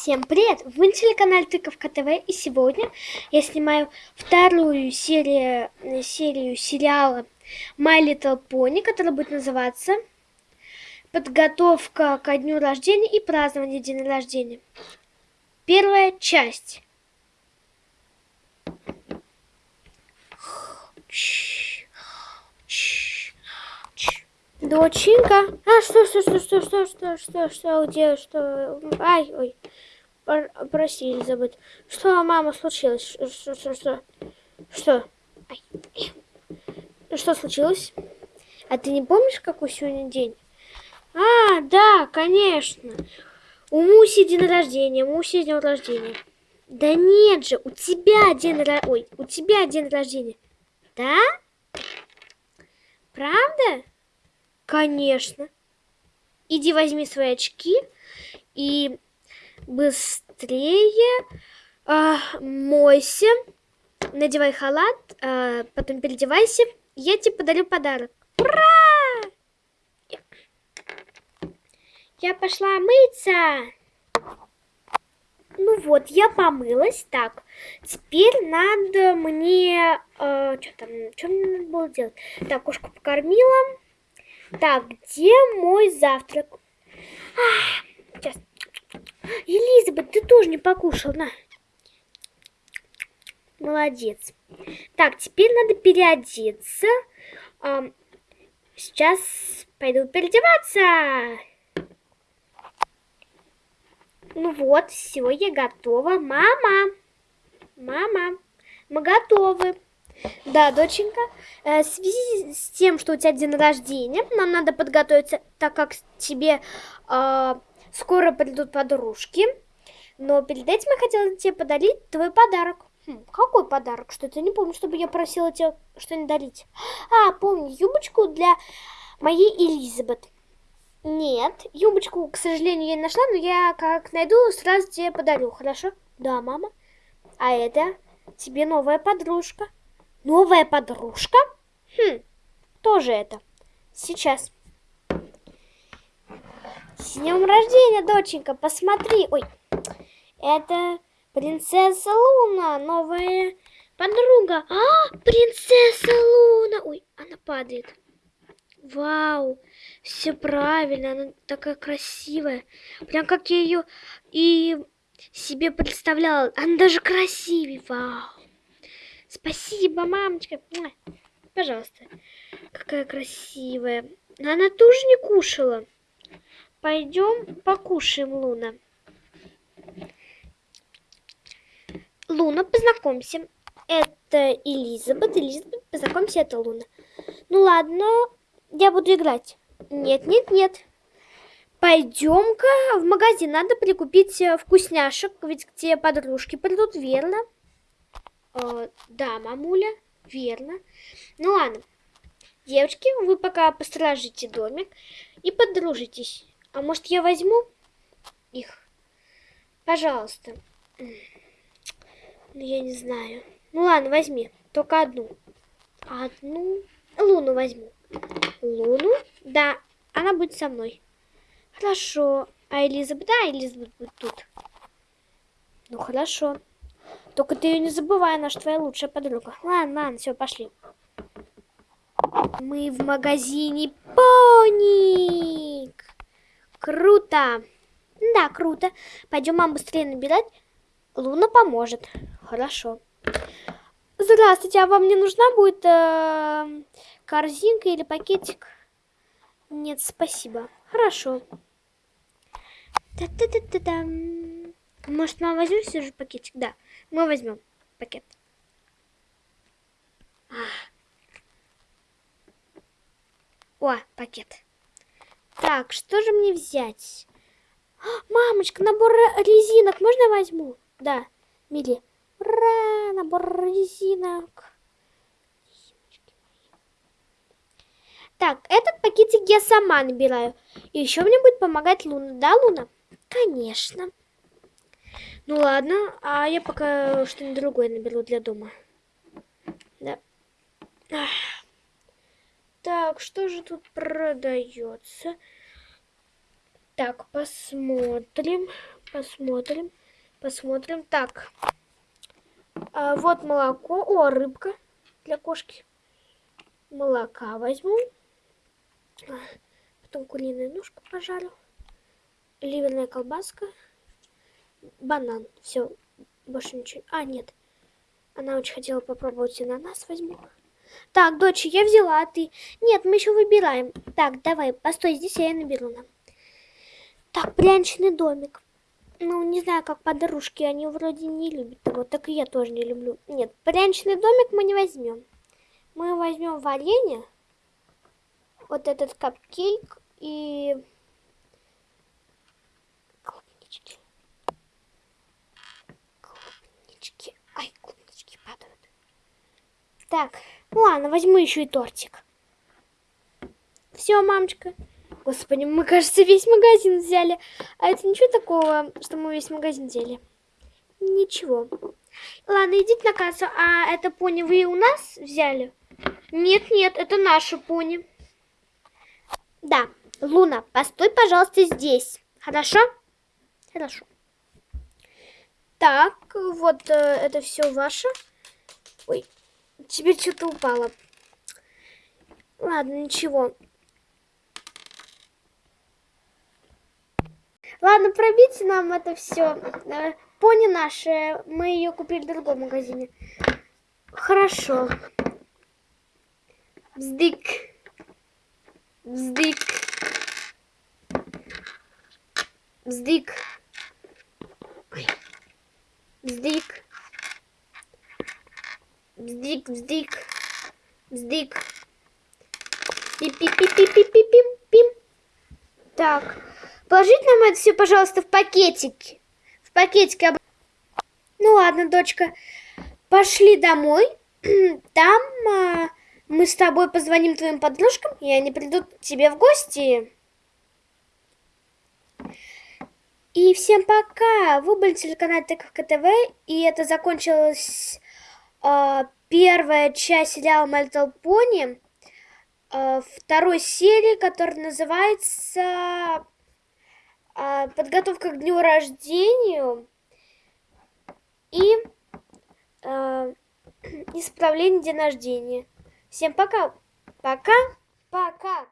Всем привет! Вы на телеканале Тыковка ТВ и сегодня я снимаю вторую серию, серию сериала My Little Pony, которая будет называться Подготовка ко дню рождения и празднование дня рождения. Первая часть. Доченька. А, что, что, что, что, что, что, что, что, где, что? Ай, ой. Прости, Элизабет. Что, мама, случилось? Что, что, что? Что? Ай. Что случилось? А ты не помнишь, какой сегодня день? А, да, конечно. У Муси день рождения, Муси день рождения. Да нет же, у тебя день рождения. Ой, у тебя день рождения. Да? Правда? Конечно. Иди возьми свои очки и быстрее э, мойся, надевай халат, э, потом переодевайся. Я тебе подарю подарок. Ура! Я пошла мыться. Ну вот, я помылась. Так, теперь надо мне... Э, что там? Что мне надо было делать? Так, кошку покормила. Так, где мой завтрак? А, сейчас. Елизабет, ты тоже не покушал, на. Молодец. Так, теперь надо переодеться. А, сейчас пойду переодеваться. Ну вот, все, я готова. Мама, мама, мы готовы. Да, доченька, э, в связи с тем, что у тебя день рождения, нам надо подготовиться, так как тебе э, скоро придут подружки. Но перед этим я хотела тебе подарить твой подарок. Хм, какой подарок? Что-то не помню, чтобы я просила тебя что-нибудь дарить. А, помню, юбочку для моей Элизабет. Нет, юбочку, к сожалению, я не нашла, но я как найду, сразу тебе подарю, хорошо? Да, мама. А это тебе новая подружка. Новая подружка? Хм, кто же это? Сейчас. С днем рождения, доченька, посмотри. Ой, это принцесса Луна, новая подруга. А, принцесса Луна. Ой, она падает. Вау, все правильно, она такая красивая. Прям как я ее и себе представляла. Она даже красивее, вау. Спасибо, мамочка. Пожалуйста. Какая красивая. Но она тоже не кушала. Пойдем покушаем, Луна. Луна, познакомься. Это Элизабет. Элизабет, познакомься, это Луна. Ну ладно, я буду играть. Нет, нет, нет. Пойдем-ка в магазин. Надо прикупить э, вкусняшек, ведь тебе подружки придут, верно? Э, да, мамуля, верно. Ну ладно. Девочки, вы пока посторожите домик и подружитесь. А может я возьму их? Пожалуйста. Ну, я не знаю. Ну ладно, возьми. Только одну. Одну. Луну возьму. Луну? Да, она будет со мной. Хорошо. А Элизабет? Да, Элизабет будет тут. Ну, хорошо. Только ты ее не забывай, она же твоя лучшая подруга. Ладно, ладно, все, пошли. Мы в магазине Поник. Круто. Да, круто. Пойдем мам быстрее набирать. Луна поможет. Хорошо. Здравствуйте, а вам не нужна будет э, корзинка или пакетик? Нет, спасибо. Хорошо. Та-та-та-та-та. Может, мама возьмем все же пакетик? Да. Мы возьмем пакет. О, пакет. Так, что же мне взять? А, мамочка, набор резинок можно возьму? Да, Мили. Ура, набор резинок. Так, этот пакетик я сама набираю. И еще мне будет помогать Луна. Да, Луна? Конечно. Ну ладно, а я пока что-нибудь другое наберу для дома. Да. Так, что же тут продается? Так, посмотрим, посмотрим, посмотрим. Так, а, вот молоко. О, рыбка для кошки. Молока возьму. Потом куриную ножку пожарю. Ливерная колбаска. Банан. Все, больше ничего. А, нет. Она очень хотела попробовать ананас возьму. Так, дочь, я взяла, а ты? Нет, мы еще выбираем. Так, давай, постой здесь, я наберу нам. Так, пряничный домик. Ну, не знаю, как подружки, они вроде не любят его, так и я тоже не люблю. Нет, пряничный домик мы не возьмем. Мы возьмем варенье, вот этот капкейк и Так, ладно, возьму еще и тортик. Все, мамочка. Господи, мы, кажется, весь магазин взяли. А это ничего такого, что мы весь магазин взяли? Ничего. Ладно, идите на кассу. А это пони вы у нас взяли? Нет, нет, это наша пони. Да, Луна, постой, пожалуйста, здесь. Хорошо? Хорошо. Так, вот э, это все ваше. Ой, тебе что-то упало. Ладно, ничего. Ладно, пробейте нам это все. Э, пони наши, мы ее купили в другом магазине. Хорошо. Вздык. Вздык. Вздык. Вздык. Вздык, вздык. Вздык. Пип-пип-пип-пип-пип-пим. Так. Положить нам это все, пожалуйста, в пакетик. В пакетике. Ну ладно, дочка. Пошли домой. Там а, мы с тобой позвоним твоим подружкам, и они придут к тебе в гости. И всем пока! Вы были телеканал Тыковка ТВ, и это закончилась э, первая часть сериала My Little э, второй серии, которая называется а, подготовка к дню рождения и исправление дня рождения. Всем пока. Пока. Пока.